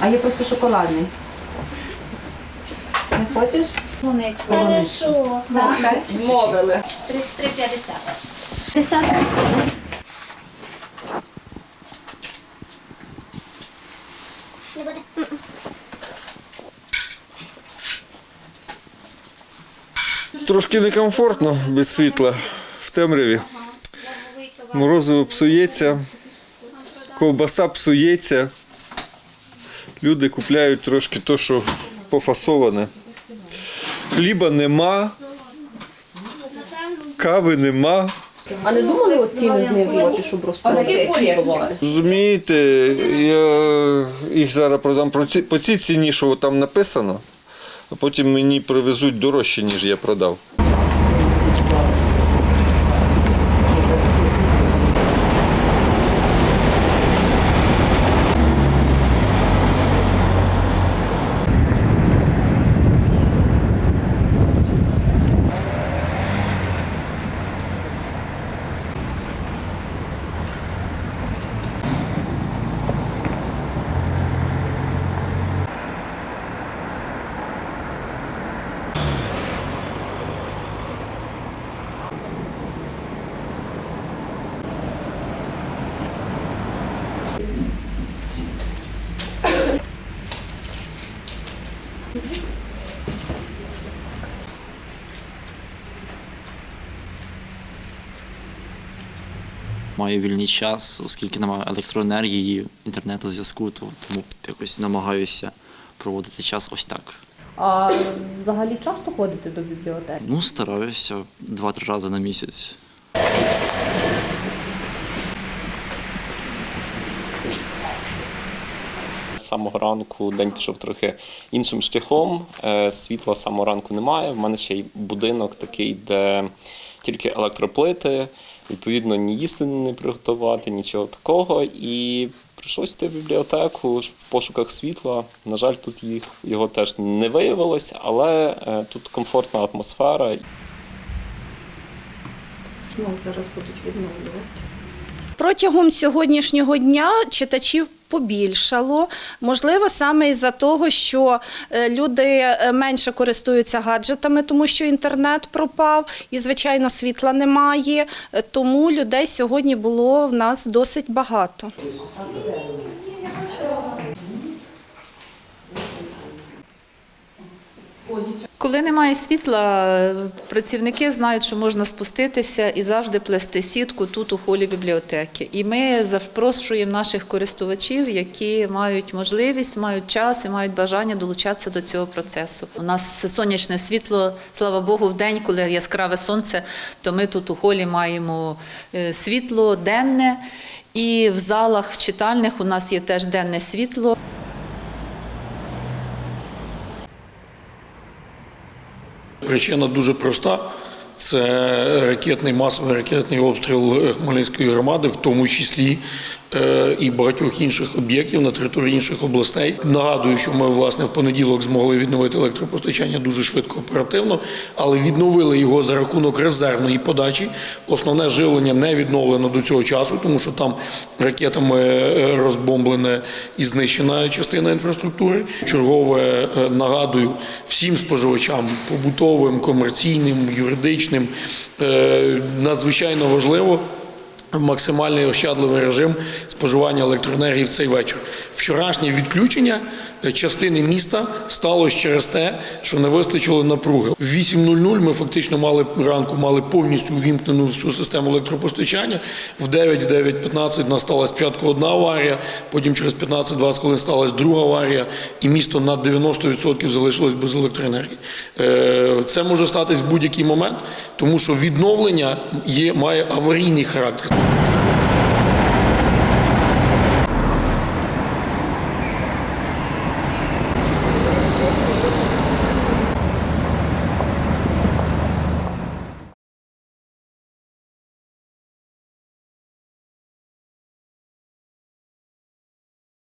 А є просто шоколадний. Не хочеш? Хорошо. Вмовили. 33,50. 50. Не буде. Трошки некомфортно без світла в темряві. Морозиво псується, ковбаса псується. Люди купляють трошки то, що пофасоване. Хліба нема, кави нема. А не думали от ціни знижувати, щоб розповідати? Розумієте, я їх зараз продам по цій ціні, що там написано, а потім мені привезуть дорожче, ніж я продав. Маю вільний час, оскільки немає електроенергії, інтернету зв'язку, то тому якось намагаюся проводити час ось так. А взагалі часто ходите до бібліотеки? Ну, стараюся два-три рази на місяць. З самого ранку день пішов трохи іншим шляхом. Е, Світла з самого ранку немає. В мене ще й будинок такий, де тільки електроплити, відповідно, ні їсти не приготувати, нічого такого. І прийшлося йти в бібліотеку в пошуках світла. На жаль, тут їх його теж не виявилось, але е, тут комфортна атмосфера. Знову зараз будуть відновлювати. Протягом сьогоднішнього дня читачів побільшало. Можливо, саме із-за того, що е, люди е, менше користуються гаджетами, тому що інтернет пропав і, звичайно, світла немає. Е, Тому людей сьогодні було в нас досить багато. Коли немає світла, працівники знають, що можна спуститися і завжди плести сітку тут у холі бібліотеки. І ми запрошуємо наших користувачів, які мають можливість, мають час і мають бажання долучатися до цього процесу. У нас сонячне світло, слава Богу, в день, коли яскраве сонце, то ми тут у холі маємо е, світло денне. І в залах, в читальних у нас є теж денне світло. Причина дуже проста. Це ракетний масовий ракетний обстріл Хмельницької громади, в тому числі і багатьох інших об'єктів на території інших областей. Нагадую, що ми власне в понеділок змогли відновити електропостачання дуже швидко оперативно, але відновили його за рахунок резервної подачі. Основне живлення не відновлено до цього часу, тому що там ракетами е, розбомблена і знищена частина інфраструктури. Чергове е, нагадую всім споживачам побутовим, комерційним, юридичним. е, Надзвичайно важливо максимальний ощадливий режим споживання електроенергії в цей вечір. Вчорашнє відключення частини міста сталося через те, що не вистачило напруги. В 8.00 ми фактично мали ранку мали повністю увімкнену всю систему електропостачання. В 9, в 9.15 нас спочатку одна аварія, потім через 15-20 хвилин сталася друга аварія, і місто на 90% залишилось без електроенергії. Е, Це може статись в будь-який момент, тому що відновлення є, має аварійний характер.